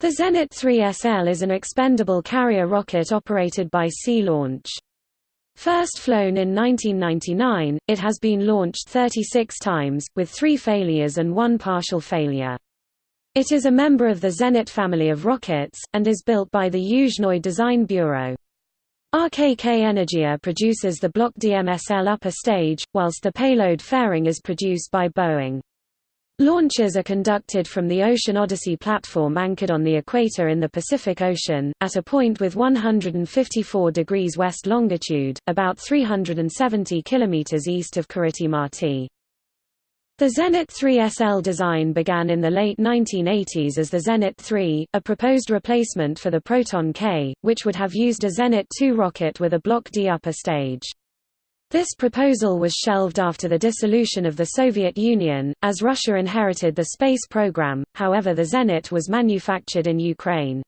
The Zenit 3SL is an expendable carrier rocket operated by Sea Launch. First flown in 1999, it has been launched 36 times, with three failures and one partial failure. It is a member of the Zenit family of rockets, and is built by the Yuzhnoye Design Bureau. RKK Energia produces the Block DMSL upper stage, whilst the payload fairing is produced by Boeing. Launches are conducted from the Ocean Odyssey platform anchored on the equator in the Pacific Ocean, at a point with 154 degrees west longitude, about 370 km east of Kiritimati. The Zenit 3SL design began in the late 1980s as the Zenit 3, a proposed replacement for the Proton K, which would have used a Zenit 2 rocket with a Block D upper stage. This proposal was shelved after the dissolution of the Soviet Union, as Russia inherited the space program, however the Zenit was manufactured in Ukraine.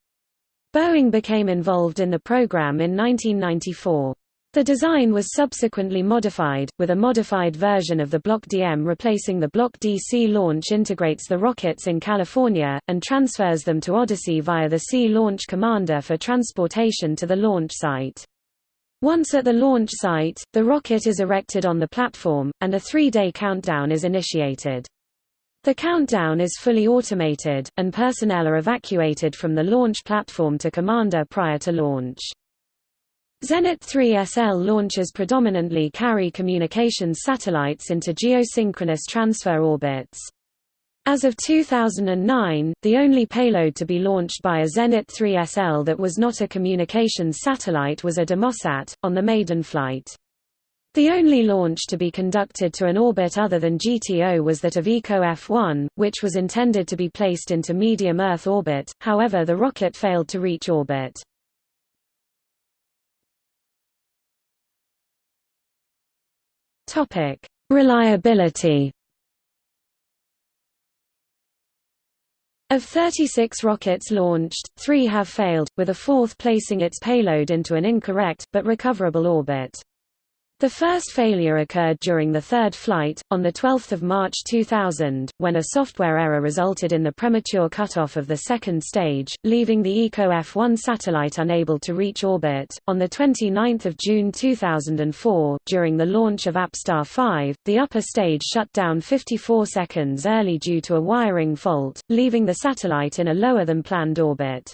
Boeing became involved in the program in 1994. The design was subsequently modified, with a modified version of the Block DM replacing the Block D Sea Launch integrates the rockets in California, and transfers them to Odyssey via the Sea Launch Commander for transportation to the launch site. Once at the launch site, the rocket is erected on the platform, and a three-day countdown is initiated. The countdown is fully automated, and personnel are evacuated from the launch platform to commander prior to launch. Zenit 3SL launches predominantly carry communications satellites into geosynchronous transfer orbits. As of 2009, the only payload to be launched by a Zenit 3SL that was not a communications satellite was a Demosat, on the maiden flight. The only launch to be conducted to an orbit other than GTO was that of ICO F1, which was intended to be placed into medium Earth orbit, however the rocket failed to reach orbit. Reliability Of 36 rockets launched, three have failed, with a fourth placing its payload into an incorrect, but recoverable orbit. The first failure occurred during the third flight, on 12 March 2000, when a software error resulted in the premature cutoff of the second stage, leaving the ICO F1 satellite unable to reach orbit. On 29 June 2004, during the launch of APStar 5, the upper stage shut down 54 seconds early due to a wiring fault, leaving the satellite in a lower than planned orbit.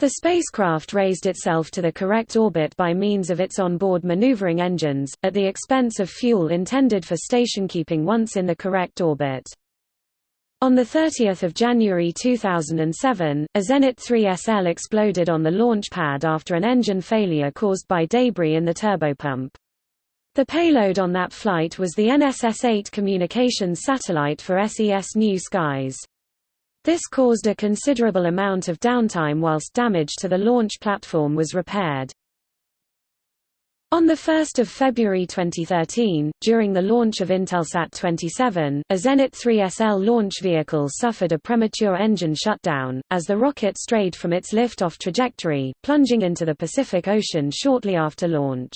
The spacecraft raised itself to the correct orbit by means of its onboard maneuvering engines, at the expense of fuel intended for stationkeeping once in the correct orbit. On 30 January 2007, a Zenit 3SL exploded on the launch pad after an engine failure caused by debris in the turbopump. The payload on that flight was the NSS-8 communications satellite for SES New Skies. This caused a considerable amount of downtime whilst damage to the launch platform was repaired. On 1 February 2013, during the launch of Intelsat 27, a Zenit 3SL launch vehicle suffered a premature engine shutdown, as the rocket strayed from its lift-off trajectory, plunging into the Pacific Ocean shortly after launch.